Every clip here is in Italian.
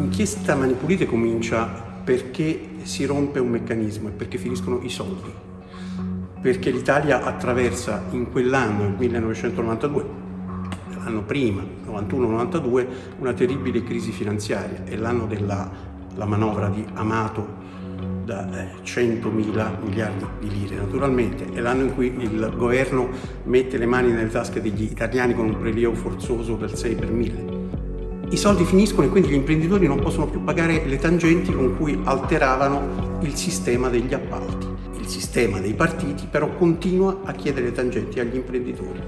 L'inchiesta Mani Pulite comincia perché si rompe un meccanismo e perché finiscono i soldi. Perché l'Italia attraversa in quell'anno, il 1992, l'anno prima, 91-92, una terribile crisi finanziaria. È l'anno della manovra di Amato da 100.000 eh, miliardi di lire naturalmente, è l'anno in cui il governo mette le mani nelle tasche degli italiani con un prelievo forzoso del 6 per 1000. I soldi finiscono e quindi gli imprenditori non possono più pagare le tangenti con cui alteravano il sistema degli appalti. Il sistema dei partiti però continua a chiedere tangenti agli imprenditori.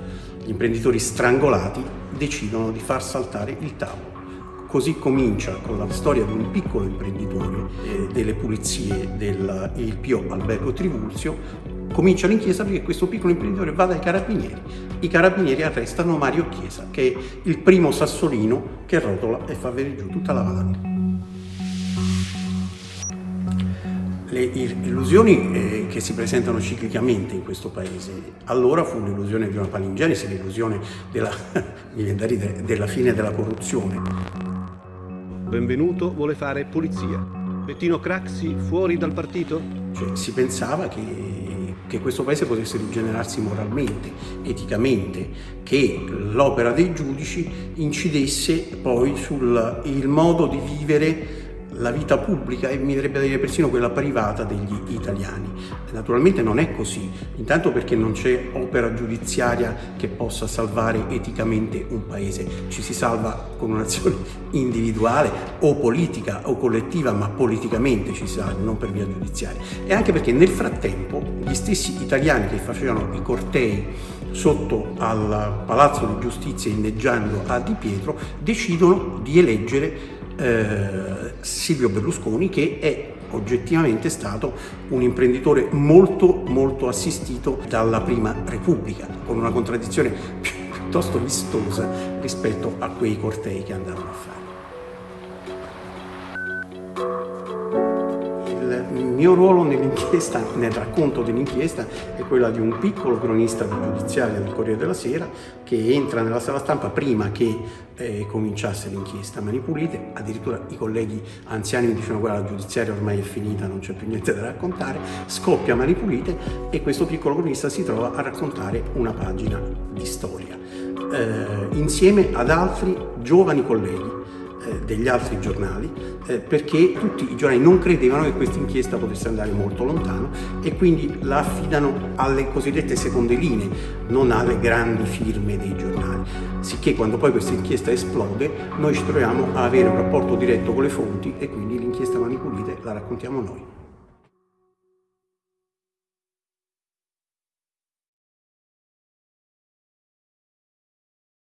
Gli imprenditori strangolati decidono di far saltare il tavolo. Così comincia con la storia di un piccolo imprenditore eh, delle pulizie del IPO Albergo Trivulzio, comincia l'inchiesta perché questo piccolo imprenditore va dai carabinieri. I carabinieri arrestano Mario Chiesa, che è il primo sassolino che rotola e fa venire giù tutta la valanga. Le illusioni eh, che si presentano ciclicamente in questo paese, allora fu l'illusione di una palingenesi, l'illusione della, della fine della corruzione, Benvenuto vuole fare pulizia. Bettino Craxi fuori dal partito? Cioè, si pensava che, che questo paese potesse rigenerarsi moralmente, eticamente, che l'opera dei giudici incidesse poi sul modo di vivere la vita pubblica e mi verrebbe da dire persino quella privata degli italiani. Naturalmente non è così, intanto perché non c'è opera giudiziaria che possa salvare eticamente un paese, ci si salva con un'azione individuale o politica o collettiva, ma politicamente ci si salva, non per via giudiziaria. E anche perché nel frattempo gli stessi italiani che facevano i cortei sotto al Palazzo di Giustizia inneggiando a Di Pietro decidono di eleggere eh, Silvio Berlusconi che è oggettivamente stato un imprenditore molto molto assistito dalla prima Repubblica con una contraddizione piuttosto vistosa rispetto a quei cortei che andavano a fare. Il mio ruolo nell'inchiesta, nel racconto dell'inchiesta, è quello di un piccolo cronista di giudiziaria del Corriere della Sera che entra nella sala stampa prima che eh, cominciasse l'inchiesta. Mani pulite, addirittura i colleghi anziani mi dicevano guarda la giudiziaria ormai è finita, non c'è più niente da raccontare, scoppia a mani pulite e questo piccolo cronista si trova a raccontare una pagina di storia. Eh, insieme ad altri giovani colleghi eh, degli altri giornali eh, perché tutti i giornali non credevano che questa inchiesta potesse andare molto lontano e quindi la affidano alle cosiddette seconde linee, non alle grandi firme dei giornali. Sicché quando poi questa inchiesta esplode noi ci troviamo a avere un rapporto diretto con le fonti e quindi l'inchiesta Mani Pulite la raccontiamo noi.